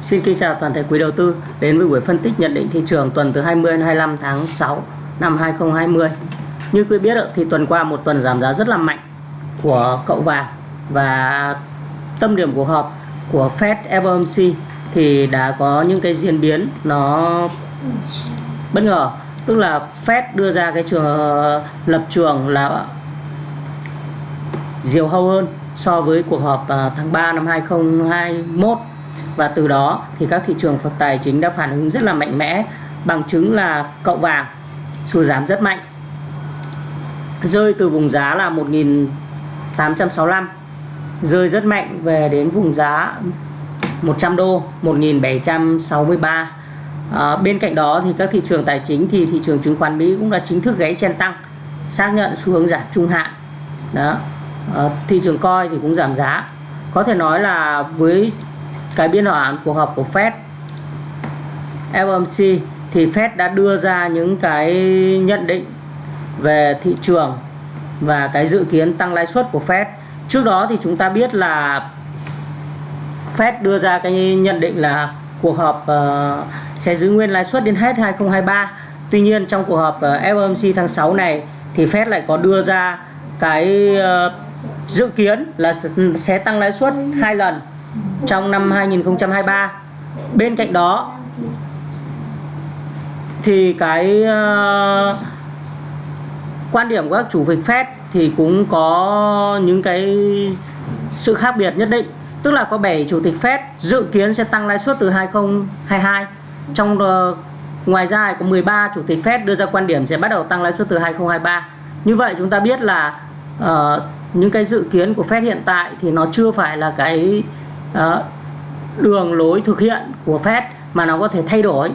Xin kính chào toàn thể quý đầu tư đến với buổi phân tích nhận định thị trường tuần từ 20 đến 25 tháng 6 năm 2020. Như quý biết thì tuần qua một tuần giảm giá rất là mạnh của cậu vàng và tâm điểm cuộc họp của Fed FOMC thì đã có những cái diễn biến nó bất ngờ tức là Fed đưa ra cái trường, lập trường là diều hâu hơn so với cuộc họp à, tháng 3 năm 2021 và từ đó thì các thị trường tài chính đã phản ứng rất là mạnh mẽ bằng chứng là cậu vàng sụt giảm rất mạnh. Rơi từ vùng giá là 1865 rơi rất mạnh về đến vùng giá 100 đô 1763 à, bên cạnh đó thì các thị trường tài chính thì thị trường chứng khoán Mỹ cũng đã chính thức gáy chen tăng xác nhận xu hướng giảm trung hạn. Đó à, thị trường coi thì cũng giảm giá. Có thể nói là với cái biên bản cuộc họp của Fed. FOMC thì Fed đã đưa ra những cái nhận định về thị trường và cái dự kiến tăng lãi suất của Fed. Trước đó thì chúng ta biết là Fed đưa ra cái nhận định là cuộc họp uh, sẽ giữ nguyên lãi suất đến hết 2023 tuy nhiên trong cuộc họp ờ, uh, FOMC tháng 6 này thì Fed lại có đưa ra cái uh, dự kiến là sẽ tăng lãi suất hai lần trong năm 2023 bên cạnh đó thì cái uh, quan điểm của các chủ tịch Fed thì cũng có những cái sự khác biệt nhất định. Tức là có 7 chủ tịch Fed dự kiến sẽ tăng lãi suất từ 2022 trong uh, ngoài ra có 13 chủ tịch Fed đưa ra quan điểm sẽ bắt đầu tăng lãi suất từ 2023 như vậy chúng ta biết là uh, những cái dự kiến của Fed hiện tại thì nó chưa phải là cái đường lối thực hiện của Fed mà nó có thể thay đổi.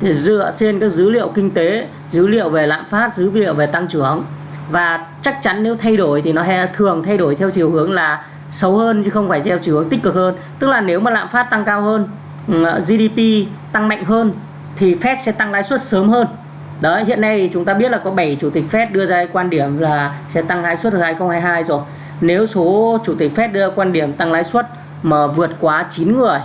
Thì dựa trên các dữ liệu kinh tế, dữ liệu về lạm phát, dữ liệu về tăng trưởng. Và chắc chắn nếu thay đổi thì nó thường thay đổi theo chiều hướng là xấu hơn chứ không phải theo chiều hướng tích cực hơn. Tức là nếu mà lạm phát tăng cao hơn ừ, GDP tăng mạnh hơn thì Fed sẽ tăng lãi suất sớm hơn. Đấy, hiện nay chúng ta biết là có 7 chủ tịch Fed đưa ra quan điểm là sẽ tăng lãi suất từ 2022 rồi. Nếu số chủ tịch Fed đưa quan điểm tăng lãi suất mà vượt quá 9 người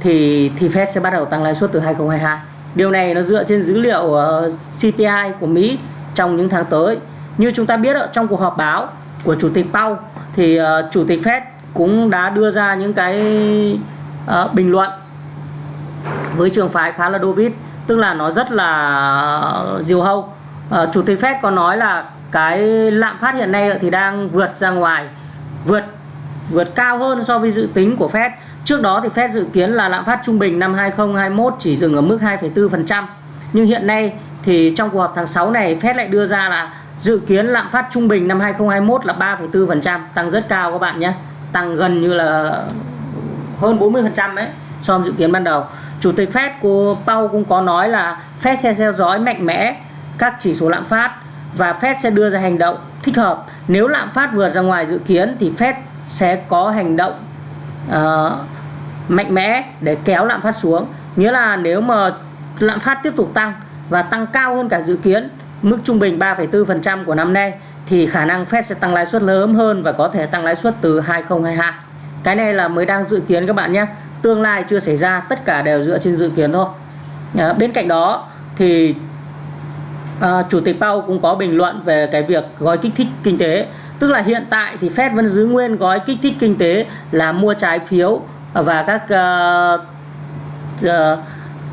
thì thì Fed sẽ bắt đầu tăng lãi suất từ 2022 điều này nó dựa trên dữ liệu ờ, uh, CPI của Mỹ trong những tháng tới. Như chúng ta biết trong cuộc họp báo của chủ tịch Powell thì uh, chủ tịch Fed cũng đã đưa ra những cái uh, bình luận với trường phái khá là dovish tức là nó rất là diều hâu. Uh, chủ tịch Fed có nói là cái lạm phát hiện nay thì đang vượt ra ngoài vượt vượt cao hơn so với dự tính của Fed. Trước đó thì Fed dự kiến là lạm phát trung bình năm 2021 chỉ dừng ở mức 2,4% nhưng hiện nay thì trong cuộc họp tháng 6 này Fed lại đưa ra là dự kiến lạm phát trung bình năm 2021 là 3,4% tăng rất cao các bạn nhé. Tăng gần như là hơn 40% đấy so với dự kiến ban đầu. Chủ tịch Fed của Powell cũng có nói là Fed sẽ theo dõi mạnh mẽ các chỉ số lạm phát và Fed sẽ đưa ra hành động thích hợp. Nếu lạm phát vượt ra ngoài dự kiến thì Fed sẽ có hành động uh, mạnh mẽ để kéo lạm phát xuống. Nghĩa là nếu mà lạm phát tiếp tục tăng và tăng cao hơn cả dự kiến mức trung bình 3,4% của năm nay thì khả năng Fed sẽ tăng lãi suất lớn hơn và có thể tăng lãi suất từ 2022 cái này là mới đang dự kiến các bạn nhé. Tương lai chưa xảy ra tất cả đều dựa trên dự kiến thôi. À, bên cạnh đó thì à, chủ tịch Powell cũng có bình luận về cái việc gói kích thích kinh tế tức là hiện tại thì Fed vẫn giữ nguyên gói kích thích kinh tế là mua trái phiếu và các uh, uh,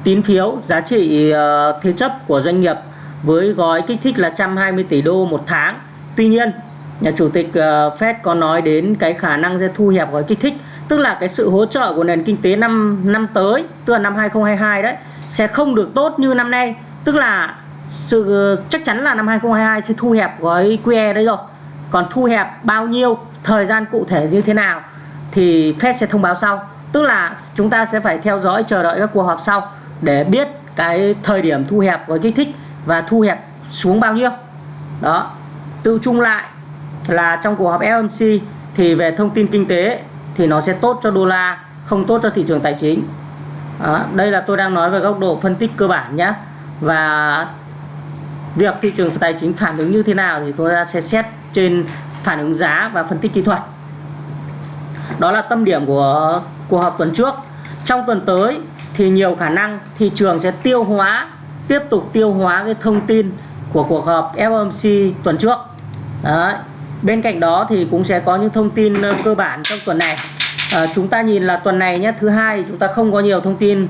tín phiếu giá trị uh, thế chấp của doanh nghiệp với gói kích thích là 120 tỷ đô một tháng. Tuy nhiên, nhà chủ tịch uh, Fed có nói đến cái khả năng sẽ thu hẹp gói kích thích, tức là cái sự hỗ trợ của nền kinh tế năm năm tới, tức là năm 2022 đấy sẽ không được tốt như năm nay, tức là sự chắc chắn là năm 2022 sẽ thu hẹp gói QE đấy rồi. Còn thu hẹp bao nhiêu, thời gian cụ thể như thế nào thì Fed sẽ thông báo sau. Tức là chúng ta sẽ phải theo dõi chờ đợi các cuộc họp sau để biết cái thời điểm thu hẹp gói kích thích và thu hẹp xuống bao nhiêu. Đó. Tự chung lại là trong cuộc họp FOMC thì về thông tin kinh tế thì nó sẽ tốt cho đô la, không tốt cho thị trường tài chính. Đó. Đây là tôi đang nói về góc độ phân tích cơ bản nhé. Và việc thị trường tài chính phản ứng như thế nào thì tôi sẽ xét trên phản ứng giá và phân tích kỹ thuật. Đó là tâm điểm của cuộc họp tuần trước. Trong tuần tới thì nhiều khả năng thị trường sẽ tiêu hóa tiếp tục tiêu hóa cái thông tin của cuộc họp FOMC tuần trước. Đấy. bên cạnh đó thì cũng sẽ có những thông tin ờ, cơ bản trong tuần này. À, chúng ta nhìn là tuần này nhé thứ hai chúng ta không có nhiều thông tin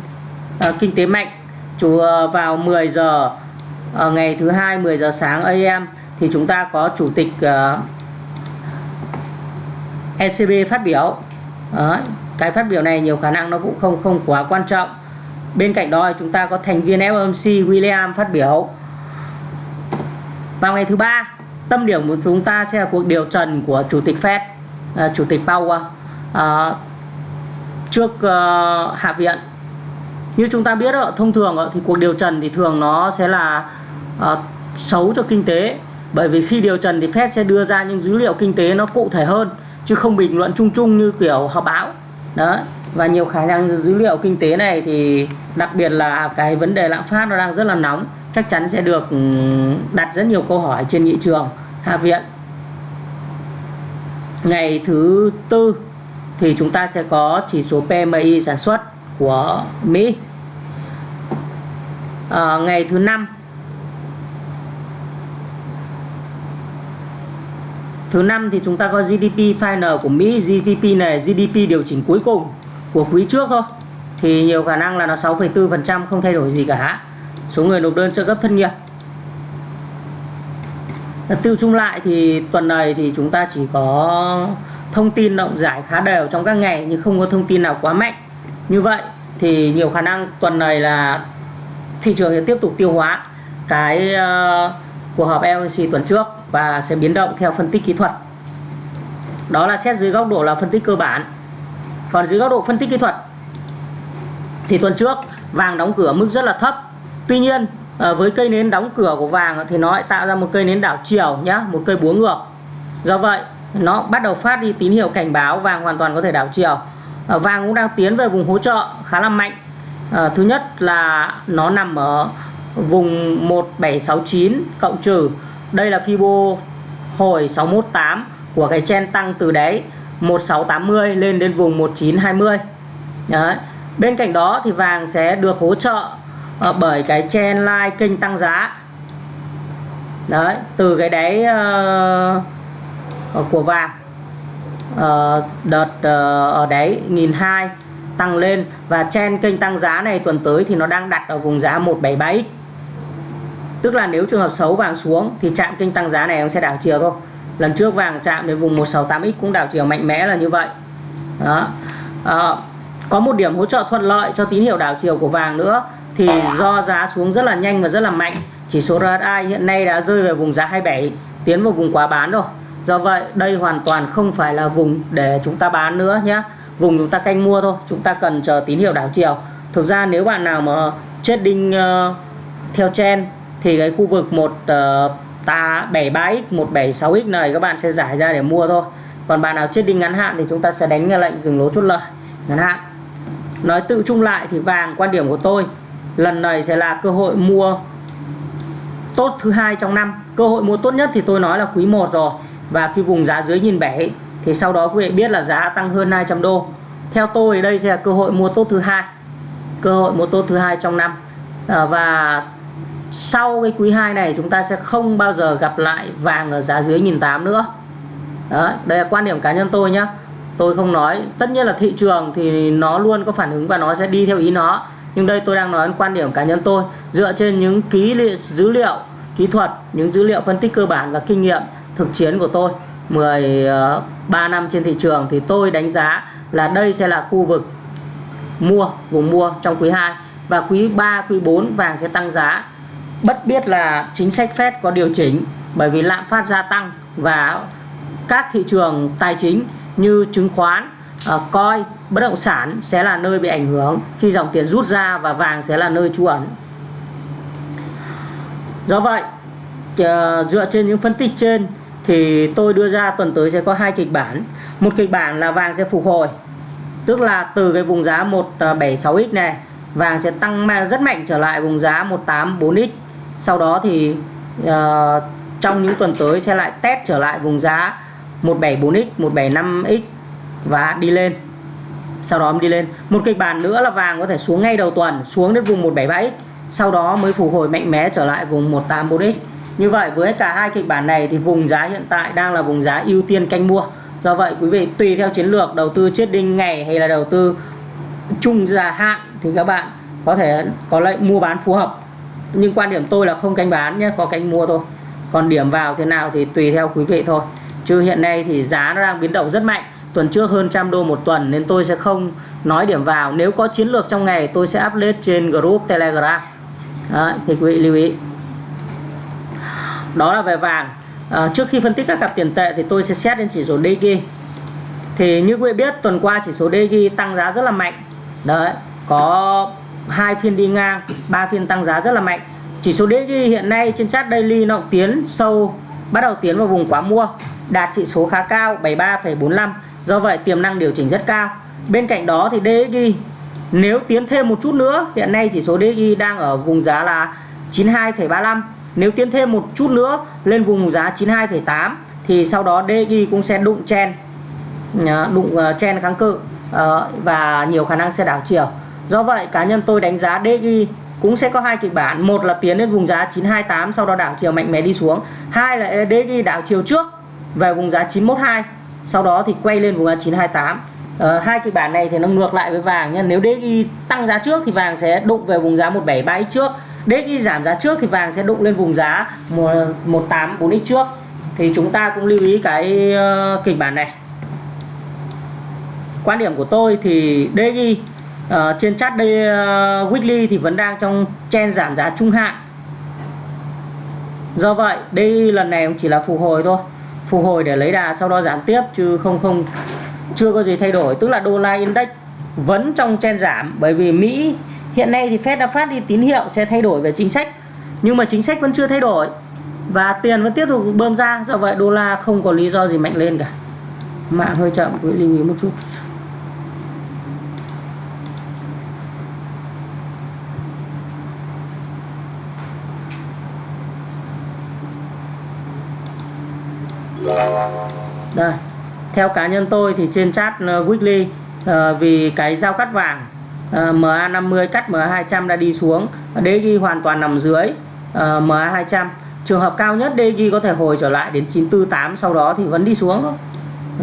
à, kinh tế mạnh. Chủ vào 10 giờ à, ngày thứ hai 10 giờ sáng AM thì chúng ta có chủ tịch ờ, uh, ECB phát biểu. Đó, cái phát biểu này nhiều khả năng nó cũng không không quá quan trọng. Bên cạnh đó chúng ta có thành viên FOMC William phát biểu. Vào ngày thứ ba tâm điểm của chúng ta sẽ là cuộc điều trần của chủ tịch Fed uh, chủ tịch Powell. Uh, trước uh, hạ viện như chúng ta biết đó, thông thường thì cuộc điều trần thì thường nó sẽ là uh, xấu cho kinh tế bởi vì khi điều trần thì Fed sẽ đưa ra những dữ liệu kinh tế nó cụ thể hơn chứ không bình luận chung chung như kiểu họp báo. Đó và nhiều khả năng dữ liệu kinh tế này thì đặc biệt là cái vấn đề lạm phát nó đang rất là nóng chắc chắn sẽ được ừ, đặt rất nhiều câu hỏi trên nghị trường hạ viện. Ngày thứ tư thì chúng ta sẽ có chỉ số PMI sản xuất của Mỹ. À, ngày thứ năm thứ năm thì chúng ta có GDP final của Mỹ GDP này GDP điều chỉnh cuối cùng của quý trước thôi. Thì nhiều khả năng là nó 6,4% không thay đổi gì cả. Số người nộp đơn trợ cấp thất nghiệp. Tiêu chung lại thì tuần này thì chúng ta chỉ có thông tin động giải khá đều trong các ngày nhưng không có thông tin nào quá mạnh. Như vậy thì nhiều khả năng tuần này là thị trường sẽ tiếp tục tiêu hóa cái uh, cuộc họp LNC tuần trước và sẽ biến động theo phân tích kỹ thuật. Đó là xét dưới góc độ là phân tích cơ bản. Còn dưới góc độ phân tích kỹ thuật thì tuần trước, vàng đóng cửa mức rất là thấp. Tuy nhiên ờ, với cây nến đóng cửa của vàng thì nó lại tạo ra một cây nến đảo chiều nhá, một cây búa ngược. Do vậy, nó bắt đầu phát đi tín hiệu cảnh báo vàng hoàn toàn có thể đảo chiều. Ờ, vàng cũng đang tiến về vùng hỗ trợ khá là mạnh. Ờ, thứ nhất là nó nằm ở vùng 1769 cộng trừ đây là Fibo hồi 618 của cái chen tăng từ đáy 1680 lên đến vùng 1920 Đấy. bên cạnh đó thì vàng sẽ được hỗ trợ ờ, bởi cái chen line kênh tăng giá. Đấy từ cái đáy uh, của vàng uh, đợt uh, ở đáy nghìn hai tăng lên. Và chen kênh tăng giá này tuần tới thì nó đang đặt ở vùng giá 177 tức là nếu trường hợp xấu vàng xuống thì chạm kênh tăng giá này nó sẽ đảo chiều thôi. Lần trước vàng chạm đến vùng 168x cũng đảo chiều mạnh mẽ là như vậy. Đó. À, có một điểm hỗ trợ thuận lợi cho tín hiệu đảo chiều của vàng nữa thì do giá xuống rất là nhanh và rất là mạnh. Chỉ số RSI hiện nay đã rơi về vùng giá 27 tiến vào vùng quá bán rồi. Do vậy đây hoàn toàn không phải là vùng để chúng ta bán nữa nhé vùng chúng ta canh mua thôi chúng ta cần chờ tín hiệu đảo chiều. Thực ra nếu bạn nào mà trading uh, theo trend thì cái khu vực một uh, ta 73x 176x này các bạn sẽ giải ra để mua thôi. Còn bạn nào chết đi ngắn hạn thì chúng ta sẽ đánh lệnh dừng lỗ chốt lời ngắn hạn. Nói tự chung lại thì vàng quan điểm của tôi lần này sẽ là cơ hội mua tốt thứ hai trong năm. Cơ hội mua tốt nhất thì tôi nói là quý 1 rồi và cái vùng giá dưới nhìn bảy thì sau đó quý vị biết là giá tăng hơn 200 đô. Theo tôi đây sẽ là cơ hội mua tốt thứ hai cơ hội mua tốt thứ hai trong năm. À, và sau cái quý 2 này chúng ta sẽ không bao giờ gặp lại vàng ở giá dưới nghìn tám nữa. Đó, đây là quan điểm cá nhân tôi nhé tôi không nói. Tất nhiên là thị trường thì nó luôn có phản ứng và nó sẽ đi theo ý nó. Nhưng đây tôi đang nói quan điểm cá nhân tôi. Dựa trên những ký li, dữ liệu kỹ thuật những dữ liệu phân tích cơ bản và kinh nghiệm thực chiến của tôi 13 ờ, năm trên thị trường thì tôi đánh giá là đây sẽ là khu vực mua vùng mua trong quý 2 và quý 3 quý 4 vàng sẽ tăng giá bất biết là chính sách Fed có điều chỉnh bởi vì lạm phát gia tăng và các thị trường tài chính như chứng khoán, ờ, coi, bất động sản sẽ là nơi bị ảnh hưởng khi dòng tiền rút ra và vàng sẽ là nơi trú ẩn. Do vậy, ờ, dựa trên những phân tích trên thì tôi đưa ra tuần tới sẽ có hai kịch bản. Một kịch bản là vàng sẽ phục hồi, tức là từ cái vùng giá 176x ờ, này vàng sẽ tăng rất mạnh trở lại vùng giá 184x sau đó thì uh, trong những tuần tới sẽ lại test trở lại vùng giá 174x 175x và đi lên. Sau đó đi lên. Một kịch bản nữa là vàng có thể xuống ngay đầu tuần xuống đến vùng 177x sau đó mới phục hồi mạnh mẽ trở lại vùng 184x như vậy với cả hai kịch bản này thì vùng giá hiện tại đang là vùng giá ưu tiên canh mua. Do vậy quý vị tùy theo chiến lược đầu tư chết đinh ngày hay là đầu tư chung dài hạn thì các bạn có thể có lệnh mua bán phù hợp nhưng quan điểm tôi là không canh bán nhé có canh mua thôi. Còn điểm vào thế nào thì tùy theo quý vị thôi. Chứ hiện nay thì giá nó đang biến động rất mạnh. Tuần trước hơn trăm đô một tuần nên tôi sẽ không nói điểm vào. Nếu có chiến lược trong ngày tôi sẽ up lên trên group telegram. Đấy, thì quý vị lưu ý. Đó là về vàng. À, trước khi phân tích các cặp tiền tệ thì tôi sẽ xét đến chỉ số DG thì như quý vị biết tuần qua chỉ số DG tăng giá rất là mạnh. Đấy có hai phiên đi ngang ba phiên tăng giá rất là mạnh. Chỉ số DXY hiện nay trên chart daily nó tiến sâu bắt đầu tiến vào vùng quá mua đạt trị số khá cao 73,45 do vậy tiềm năng điều chỉnh rất cao. Bên cạnh đó thì DXY nếu tiến thêm một chút nữa hiện nay chỉ số DXY đang ở vùng giá là 92,35 nếu tiến thêm một chút nữa lên vùng giá 92,8 thì sau đó DXY cũng sẽ đụng chen ờ, đụng ờ, chen kháng cự ờ, và nhiều khả năng sẽ đảo chiều do vậy cá nhân tôi đánh giá DXY cũng sẽ có hai kịch bản. Một là tiến đến vùng giá 928 sau đó đảo chiều mạnh mẽ đi xuống. Hai là DXY đảo chiều trước về vùng giá 912 sau đó thì quay lên vùng giá 928 ờ, hai kịch bản này thì nó ngược lại với vàng nha. nếu DXY tăng giá trước thì vàng sẽ đụng về vùng giá 173 trước. DXY giảm giá trước thì vàng sẽ đụng lên vùng giá 184x trước. Thì chúng ta cũng lưu ý cái ờ, kịch bản này. Quan điểm của tôi thì DXY uh, trên chart đây uh, weekly thì vẫn đang trong chen giảm giá trung hạn. Do vậy đây lần này cũng chỉ là phục hồi thôi. Phục hồi để lấy đà sau đó giảm tiếp chứ không không chưa có gì thay đổi. Tức là đô la index vẫn trong chen giảm bởi vì Mỹ hiện nay thì Fed đã phát đi tín hiệu sẽ thay đổi về chính sách. Nhưng mà chính sách vẫn chưa thay đổi và tiền vẫn tiếp tục bơm ra. Do vậy đô la không có lý do gì mạnh lên cả. Mạng hơi chậm quý lưu ý một chút. Đây theo cá nhân tôi thì trên chat ờ, weekly uh, vì cái giao cắt vàng ờ, uh, MA50 cắt MA200 đã đi xuống DG hoàn toàn nằm dưới uh, MA200 trường hợp cao nhất DG có thể hồi trở lại đến 948 sau đó thì vẫn đi xuống thôi.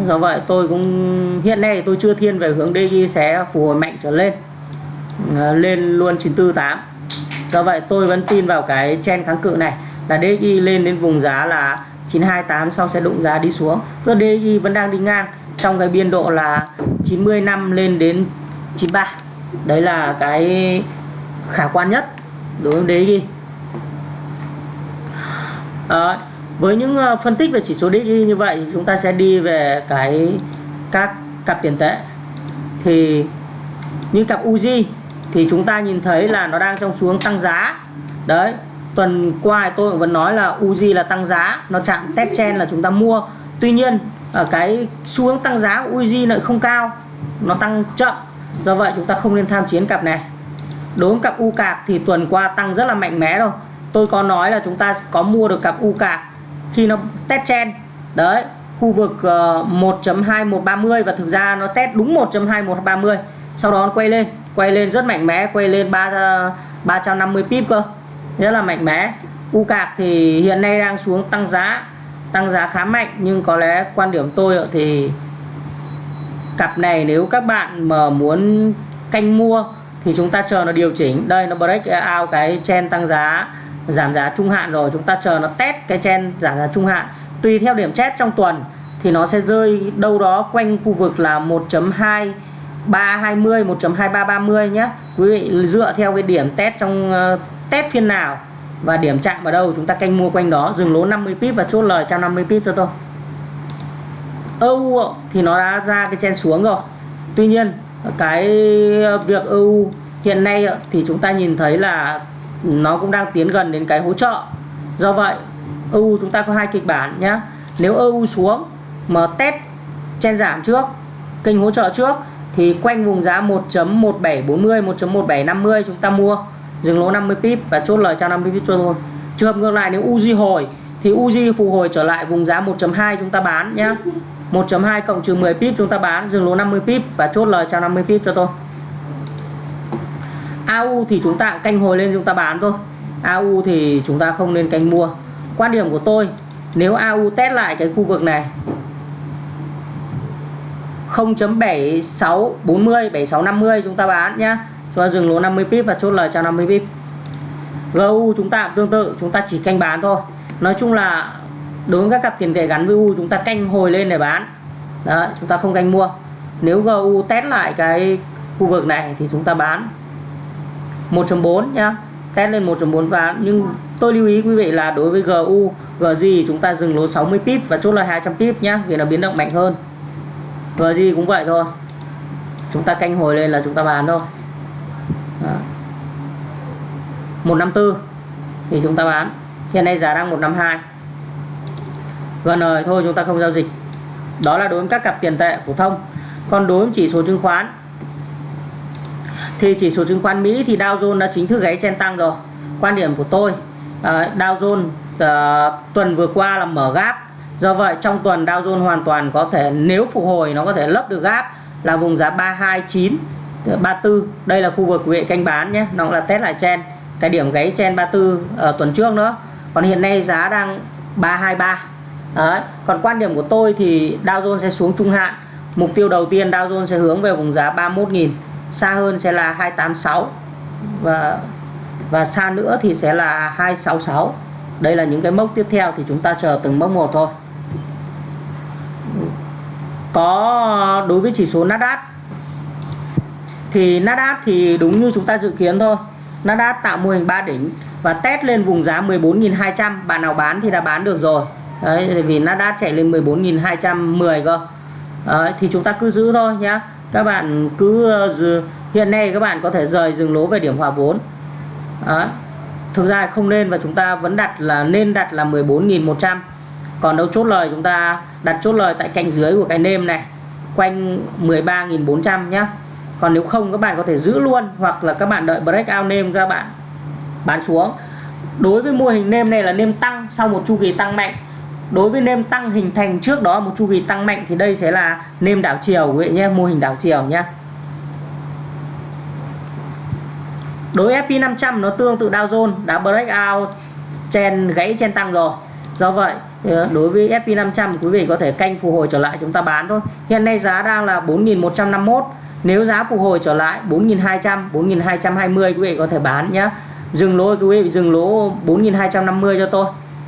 Do vậy tôi cũng hiện nay tôi chưa thiên về hướng DG sẽ phục hồi mạnh trở lên uh, lên luôn 948 do vậy tôi vẫn tin vào cái chen kháng cự này là DG lên đến vùng giá là 928 sau sẽ đụng giá đi xuống. Tức DXY vẫn đang đi ngang trong cái biên độ là 90 năm lên đến 93 đấy là cái khả quan nhất đối với DXY à, ờ, với những ờ, phân tích về chỉ số DXY như vậy chúng ta sẽ đi về cái các cặp tiền tệ. Thì những cặp UZ thì chúng ta nhìn thấy là nó đang trong xuống tăng giá. Đấy tuần qua tôi vẫn nói là Uzi là tăng giá, nó chạm test chen là chúng ta mua. Tuy nhiên ở cái xu hướng tăng giá của Uzi lại không cao, nó tăng chậm. Do vậy chúng ta không nên tham chiến cặp này. Đối với cặp U cạc thì tuần qua tăng rất là mạnh mẽ rồi tôi có nói là chúng ta có mua được cặp U cạc khi nó test chen đấy, khu vực ờ, 1.2130 và thực ra nó test đúng 1.2130 sau đó nó quay lên quay lên rất mạnh mẽ, quay lên 3 350 ờ, pip cơ rất là mạnh mẽ. U cạc thì hiện nay đang xuống tăng giá tăng giá khá mạnh, nhưng có lẽ quan điểm tôi thì cặp này nếu các bạn mà muốn canh mua thì chúng ta chờ nó điều chỉnh. Đây, nó break out cái chen tăng giá, giảm giá trung hạn rồi. Chúng ta chờ nó test cái chen giảm giá trung hạn. Tùy theo điểm chết trong tuần thì nó sẽ rơi đâu đó quanh khu vực là 1.2 320 1.2330 nhé quý vị dựa theo cái điểm test trong uh, test phiên nào và điểm chạm vào đâu chúng ta canh mua quanh đó dừng lỗ 50 pip và chốt lời 150 pip cho tôi. EU thì nó đã ra cái chen xuống rồi. Tuy nhiên cái việc EU hiện nay thì chúng ta nhìn thấy là nó cũng đang tiến gần đến cái hỗ trợ. Do vậy EU chúng ta có hai kịch bản nhé nếu EU xuống mà test chen giảm trước kênh hỗ trợ trước thì quanh vùng giá 1.1740 1.1750 chúng ta mua. Dừng lỗ 50 pip và chốt lời cho 50 pip cho thôi trường hợp ngược lại, nếu Uzi hồi thì Uzi phục hồi trở lại vùng giá 1.2 chúng ta bán nhé 1.2 cộng trừ 10 pip chúng ta bán, dừng lỗ 50 pip và chốt lời cho 50 pip cho tôi. AU thì chúng ta canh hồi lên chúng ta bán thôi. AU thì chúng ta không nên canh mua. Quan điểm của tôi, nếu AU test lại cái khu vực này 0.7640 7650 chúng ta bán nhá cho dừng lỗ 50 pip và chốt lời cho 50 pip GU chúng ta tương tự chúng ta chỉ canh bán thôi nói chung là đối với các cặp tiền tệ gắn với U chúng ta canh hồi lên để bán đó chúng ta không canh mua nếu GU test lại cái khu vực này thì chúng ta bán 1.4 nhá test lên 1.4 và nhưng tôi lưu ý quý vị là đối với GU GG chúng ta dừng lỗ 60 pip và chốt lời 200 pip nhá vì nó biến động mạnh hơn GG cũng vậy thôi. Chúng ta canh hồi lên là chúng ta bán thôi. Đó. 154 thì chúng ta bán. Hiện nay giá đang 152 vâng, rồi, thôi chúng ta không giao dịch. Đó là đối với các cặp tiền tệ phổ thông. Còn đối với chỉ số chứng khoán, thì chỉ số chứng khoán Mỹ thì Dow Jones đã chính thức gáy chen tăng rồi. Quan điểm của tôi à, Dow Jones à, tuần vừa qua là mở gáp do vậy, trong tuần Dow Jones hoàn toàn có thể, nếu phục hồi, nó có thể lấp được gáp là vùng giá 329 34 đây là khu vực vị canh bán nhé, nó là test lại chen cái điểm gáy chen 34 ở tuần trước nữa. Còn hiện nay giá đang 323 Đấy. còn quan điểm của tôi thì Dow Jones sẽ xuống trung hạn. Mục tiêu đầu tiên Dow Jones sẽ hướng về vùng giá 31.000 xa hơn sẽ là 286 và và xa nữa thì sẽ là 266 đây là những cái mốc tiếp theo thì chúng ta chờ từng mốc một thôi có đối với chỉ số Nasdaq. Thì Nasdaq thì đúng như chúng ta dự kiến thôi. Nasdaq tạo mô hình 3 đỉnh và test lên vùng giá 14.200 bạn nào bán thì đã bán được rồi. Đấy vì Nasdaq chạy lên 14.210 cơ. Đấy, thì chúng ta cứ giữ thôi nhá. Các bạn cứ ờ, hiện nay các bạn có thể rời dừng lỗ về điểm hòa vốn. Đấy. thực ra không nên và chúng ta vẫn đặt là nên đặt là 14.100 còn đâu chốt lời, chúng ta đặt chốt lời tại cạnh dưới của cái nêm này. Quanh 13.400 nhá. Còn nếu không, các bạn có thể giữ luôn hoặc là các bạn đợi breakout nêm các bạn bán xuống. Đối với mô hình nêm này là nêm tăng sau một chu kỳ tăng mạnh. Đối với nêm tăng hình thành trước đó một chu kỳ tăng mạnh thì đây sẽ là nêm đảo chiều, quý vị nhé, mô hình đảo chiều nhé đối với SP500 nó tương tự Dow Jones đã breakout chen gãy chen tăng rồi do vậy đối với SP500 quý vị có thể canh phục hồi trở lại chúng ta bán thôi. Hiện nay giá đang là 4.151 nếu giá phục hồi trở lại 4.200 4.220 quý vị có thể bán nhé. Dừng lỗ, quý vị dừng lỗ 4.250 cho tôi.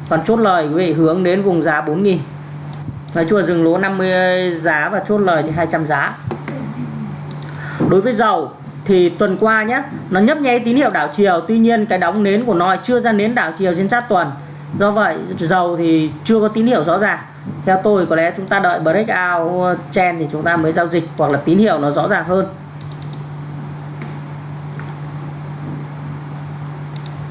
Còn chốt lời, quý vị hướng đến vùng giá 4.000 nói chung là dừng lỗ 50 giá và chốt lời thì 200 giá. Đối với dầu thì tuần qua nhé, nó nhấp nháy tín hiệu đảo chiều. Tuy nhiên, cái đóng nến của nó chưa ra nến đảo chiều trên chart tuần do vậy, dầu thì chưa có tín hiệu rõ ràng. Theo tôi, có lẽ chúng ta đợi breakout chen thì chúng ta mới giao dịch, hoặc là tín hiệu nó rõ ràng hơn.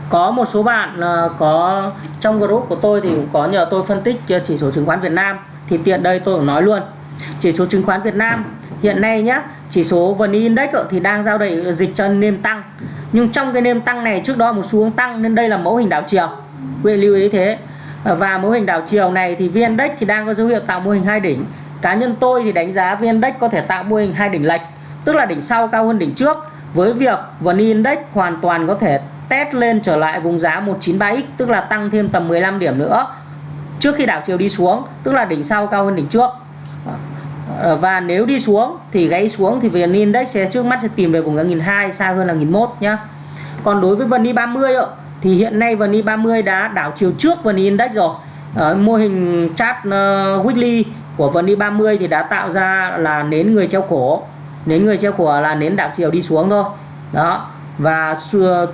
Có một số bạn ờ, có trong group của tôi thì cũng có nhờ tôi phân tích chỉ số chứng khoán Việt Nam. Thì tiện đây tôi cũng nói luôn, chỉ số chứng khoán Việt Nam hiện nay nhá, chỉ số VN Index thì đang giao đầy dịch cho nêm tăng. Nhưng trong cái nêm tăng này, trước đó một xu hướng tăng nên đây là mẫu hình đảo chiều quý lưu ý thế. Và mô hình đảo chiều này thì VN Index thì đang có dấu hiệu tạo mô hình hai đỉnh. Cá nhân tôi thì đánh giá VN Index có thể tạo mô hình hai đỉnh lệch, tức là đỉnh sau cao hơn đỉnh trước. Với việc VN Index hoàn toàn có thể test lên trở lại vùng giá 193x tức là tăng thêm tầm 15 điểm nữa, trước khi đảo chiều đi xuống, tức là đỉnh sau cao hơn đỉnh trước. Và nếu đi xuống thì gáy xuống thì VN Index sẽ trước mắt sẽ tìm về vùng giá 1002 xa hơn là 1001 nhá. Còn đối với VN 30 thì hiện nay VN 30 đã đảo chiều trước VN Index rồi. Ở mô hình chart uh, weekly của VN 30 thì đã tạo ra là nến người treo cổ. Nến người treo cổ là nến đảo chiều đi xuống thôi. Đó. Và uh,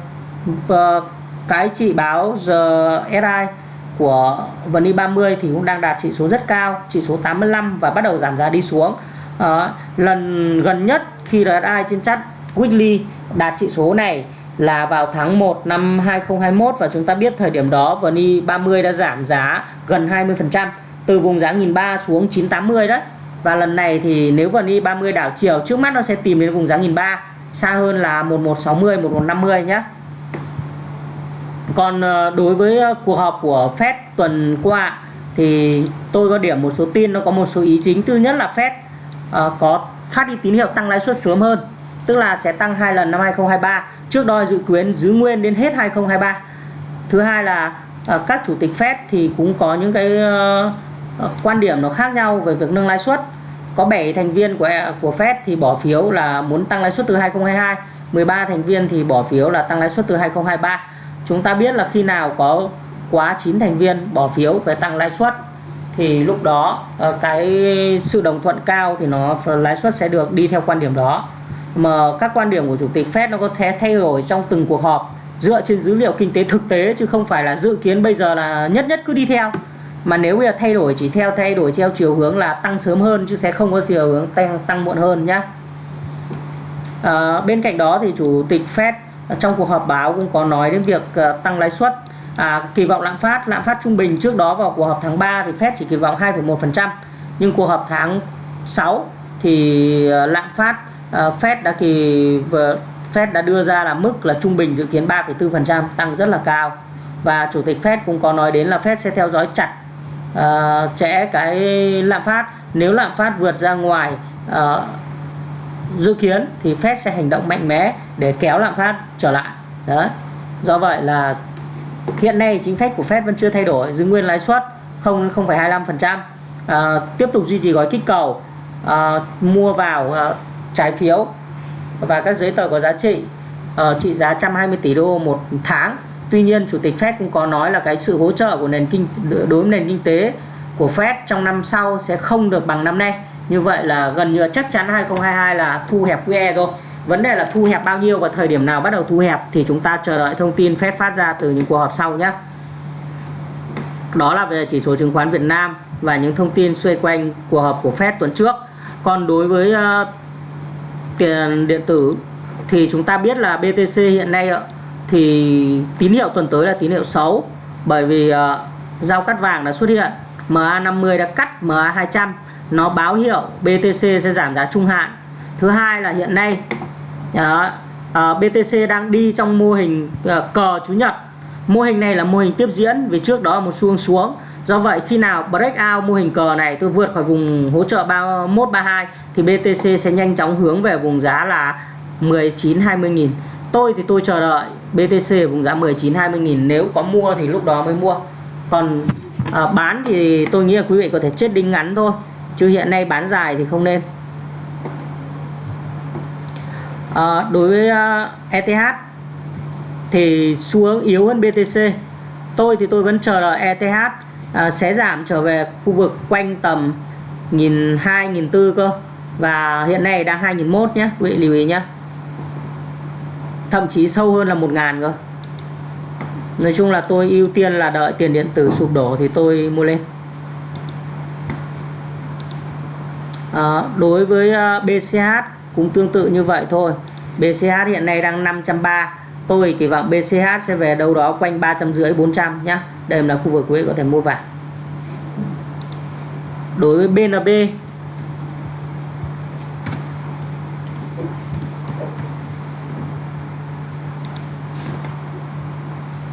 cái chỉ báo rsi của VN 30 thì cũng đang đạt chỉ số rất cao chỉ số 85 và bắt đầu giảm giá đi xuống. À, lần gần nhất khi RSI trên chart weekly đạt chỉ số này là vào tháng 1 năm 2021 và chúng ta biết thời điểm đó VNI e 30 đã giảm giá gần 20% từ vùng giá 1003 xuống 980 đấy. Và lần này thì nếu VNI e 30 đảo chiều trước mắt nó sẽ tìm đến vùng giá 1003 xa hơn là 1160 1150 nhé còn ờ, đối với ờ, cuộc họp của Fed tuần qua thì tôi có điểm một số tin nó có một số ý chính. Thứ nhất là Fed uh, có phát đi tín hiệu tăng lãi suất sớm hơn tức là sẽ tăng hai lần năm 2023 trước đó dự kiến giữ nguyên đến hết 2023 thứ hai là ờ, các chủ tịch Fed thì cũng có những cái ờ, ờ, quan điểm nó khác nhau về việc nâng lãi suất. Có 7 thành viên của của Fed thì bỏ phiếu là muốn tăng lãi suất từ 2022 13 thành viên thì bỏ phiếu là tăng lãi suất từ 2023 chúng ta biết là khi nào có quá 9 thành viên bỏ phiếu về tăng lãi suất, thì lúc đó cái sự đồng thuận cao thì nó, lãi suất sẽ được đi theo quan điểm đó mà các quan điểm của chủ tịch Fed nó có thể thay đổi trong từng cuộc họp dựa trên dữ liệu kinh tế thực tế chứ không phải là dự kiến bây giờ là nhất nhất cứ đi theo. Mà nếu bây giờ thay đổi chỉ theo thay đổi theo chiều hướng là tăng sớm hơn chứ sẽ không có chiều hướng tăng tăng muộn hơn nhá. À, bên cạnh đó thì chủ tịch Fed trong cuộc họp báo cũng có nói đến việc uh, tăng lãi suất. À, kỳ vọng lạm phát lạm phát trung bình trước đó vào cuộc họp tháng 3 thì Fed chỉ kỳ vọng 2,1% nhưng cuộc họp tháng 6 thì à, lạm phát uh, Fed đã kỳ Fed đã đưa ra là mức là trung bình dự kiến 3,4% tăng rất là cao. Và chủ tịch Fed cũng có nói đến là Fed sẽ theo dõi chặt uh, chẽ cái lạm phát. Nếu lạm phát vượt ra ngoài uh, dự kiến thì Fed sẽ hành động mạnh mẽ để kéo lạm phát trở lại. Đấy. Do vậy là hiện nay chính sách của Fed vẫn chưa thay đổi giữ nguyên lãi suất không 0,25% uh, tiếp tục duy trì gói kích cầu uh, mua vào uh, trái phiếu và các giấy tờ có giá trị à, trị giá 120 tỷ đô một tháng. Tuy nhiên chủ tịch Fed cũng có nói là cái sự hỗ trợ của nền kinh đối với nền kinh tế của Fed trong năm sau sẽ không được bằng năm nay. Như vậy là gần như chắc chắn 2022 là thu hẹp QE rồi. Vấn đề là thu hẹp bao nhiêu và thời điểm nào bắt đầu thu hẹp thì chúng ta chờ đợi thông tin Fed phát ra từ những cuộc họp sau nhé. Đó là về chỉ số chứng khoán Việt Nam và những thông tin xoay quanh cuộc họp của Fed tuần trước. Còn đối với uh, tiền điện tử thì chúng ta biết là BTC hiện nay thì tín hiệu tuần tới là tín hiệu xấu. Bởi vì ờ, uh, giao cắt vàng đã xuất hiện MA50 đã cắt MA200 nó báo hiệu BTC sẽ giảm giá trung hạn. Thứ hai là hiện nay đó, ờ, uh, BTC đang đi trong mô hình uh, cờ chú nhật. Mô hình này là mô hình tiếp diễn vì trước đó là một xu xuống do vậy khi nào breakout mô hình cờ này tôi vượt khỏi vùng hỗ trợ 3132 thì BTC sẽ nhanh chóng hướng về vùng giá là 19 20 nghìn. Tôi thì tôi chờ đợi BTC vùng giá 19 20 nghìn. Nếu có mua thì lúc đó mới mua. Còn à, bán thì tôi nghĩ là quý vị có thể chết đinh ngắn thôi chứ hiện nay bán dài thì không nên. À, đối với à, uh, ETH thì xu hướng yếu hơn BTC tôi thì tôi vẫn chờ đợi ETH à, sẽ giảm trở về khu vực quanh tầm nghìn hai nghìn tư cơ. Và hiện nay đang hai nghìn mốt nhé quý vị lưu ý nhé thậm chí sâu hơn là một ngàn cơ. Nói chung là tôi ưu tiên là đợi tiền điện tử sụp đổ thì tôi mua lên. À, đối với ờ, BCH cũng tương tự như vậy thôi. BCH hiện nay đang 530 tôi kỳ vọng BCH sẽ về đâu đó quanh 350 400 nhá. Đây là khu vực quý có thể mua vào. Đối với BNB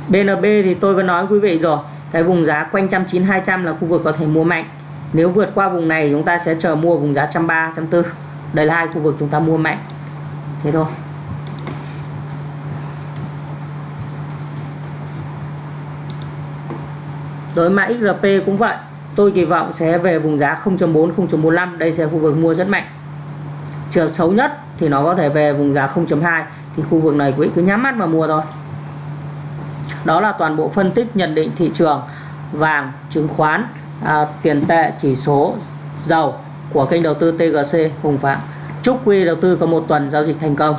BNB thì tôi vẫn nói quý vị rồi. Cái vùng giá quanh 190 200 là khu vực có thể mua mạnh. Nếu vượt qua vùng này, chúng ta sẽ chờ mua vùng giá 130 140 đây là hai khu vực chúng ta mua mạnh. Thế thôi. Đối mã XRP cũng vậy. Tôi kỳ vọng sẽ về vùng giá 0.4 0.45 đây sẽ khu vực mua rất mạnh. Trường xấu nhất thì nó có thể về vùng giá 0.2 thì khu vực này quý vị cứ nhắm mắt mà mua thôi. Đó là toàn bộ phân tích nhận định thị trường vàng chứng khoán à, tiền tệ chỉ số dầu của kênh đầu tư TGC Hùng Phạm. Chúc quý đầu tư có một tuần giao dịch thành công.